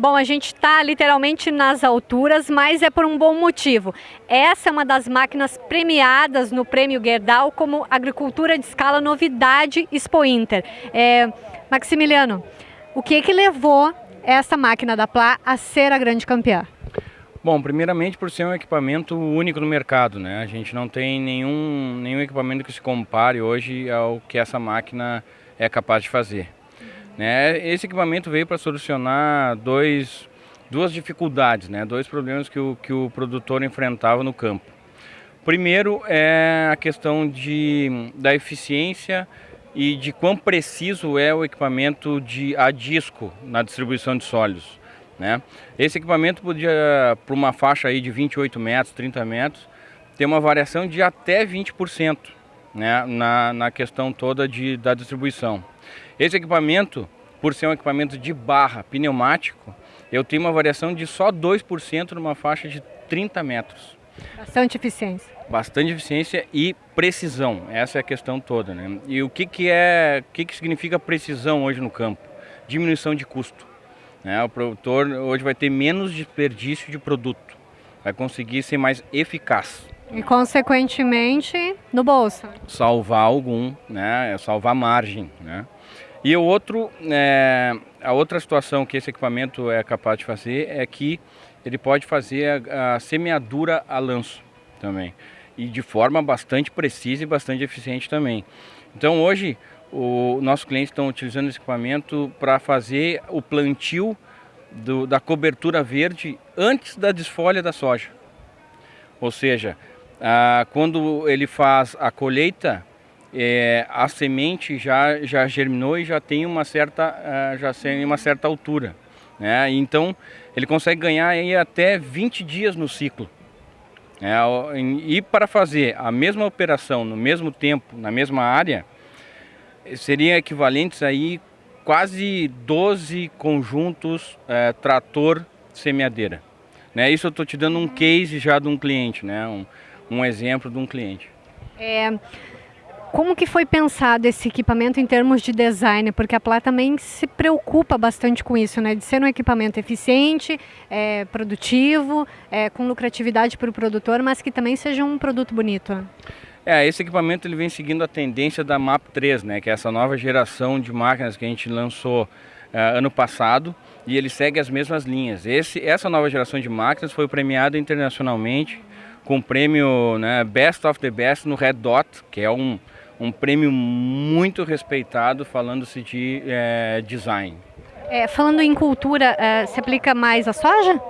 Bom, a gente está literalmente nas alturas, mas é por um bom motivo. Essa é uma das máquinas premiadas no Prêmio Gerdau como Agricultura de Escala Novidade Expo Inter. É, Maximiliano, o que que levou essa máquina da Plá a ser a grande campeã? Bom, primeiramente por ser um equipamento único no mercado, né? A gente não tem nenhum, nenhum equipamento que se compare hoje ao que essa máquina é capaz de fazer. Né? Esse equipamento veio para solucionar dois, duas dificuldades, né? dois problemas que o, que o produtor enfrentava no campo. Primeiro é a questão de, da eficiência e de quão preciso é o equipamento de, a disco na distribuição de sólidos. Né? Esse equipamento podia, para uma faixa aí de 28 metros, 30 metros, ter uma variação de até 20% né? na, na questão toda de, da distribuição. Esse equipamento, por ser um equipamento de barra pneumático, eu tenho uma variação de só 2% numa faixa de 30 metros. Bastante eficiência. Bastante eficiência e precisão, essa é a questão toda. Né? E o que, que, é, o que, que significa precisão hoje no campo? Diminuição de custo. Né? O produtor hoje vai ter menos desperdício de produto, vai conseguir ser mais eficaz. E consequentemente no bolso. Salvar algum, né? salvar margem. Né? E o outro, é, a outra situação que esse equipamento é capaz de fazer é que ele pode fazer a, a semeadura a lanço também. E de forma bastante precisa e bastante eficiente também. Então hoje, o nossos clientes estão utilizando esse equipamento para fazer o plantio do, da cobertura verde antes da desfolha da soja. Ou seja, ah, quando ele faz a colheita, é, a semente já, já germinou e já tem uma certa, uh, já tem uma certa altura. Né? Então ele consegue ganhar aí até 20 dias no ciclo. É, e para fazer a mesma operação no mesmo tempo, na mesma área, seriam equivalentes aí quase 12 conjuntos é, trator semeadeira. Né? Isso eu estou te dando um case já de um cliente, né? um, um exemplo de um cliente. É, como que foi pensado esse equipamento em termos de design? Porque a Plá também se preocupa bastante com isso, né? De ser um equipamento eficiente, é, produtivo, é, com lucratividade para o produtor, mas que também seja um produto bonito. É, esse equipamento ele vem seguindo a tendência da MAP 3, né? Que é essa nova geração de máquinas que a gente lançou uh, ano passado e ele segue as mesmas linhas. Esse, essa nova geração de máquinas foi premiada internacionalmente com o prêmio né, Best of the Best no Red Dot, que é um, um prêmio muito respeitado falando-se de é, design. É, falando em cultura, é, se aplica mais a soja?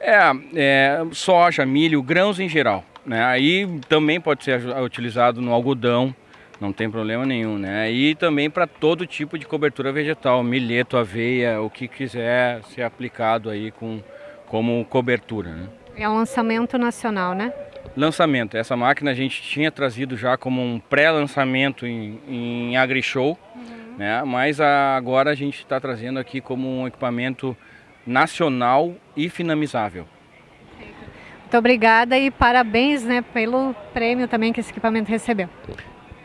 É, é, soja, milho, grãos em geral. Né? Aí também pode ser utilizado no algodão, não tem problema nenhum. Né? E também para todo tipo de cobertura vegetal, milheto, aveia, o que quiser ser aplicado aí com, como cobertura. Né? É um lançamento nacional, né? Lançamento. Essa máquina a gente tinha trazido já como um pré-lançamento em, em AgriShow, uhum. né? mas a, agora a gente está trazendo aqui como um equipamento nacional e finamizável. Muito obrigada e parabéns né, pelo prêmio também que esse equipamento recebeu.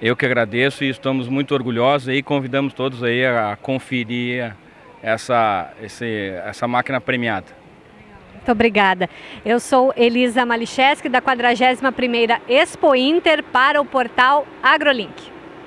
Eu que agradeço e estamos muito orgulhosos e convidamos todos aí a conferir essa, esse, essa máquina premiada. Muito obrigada. Eu sou Elisa Malicheski, da 41ª Expo Inter para o portal AgroLink.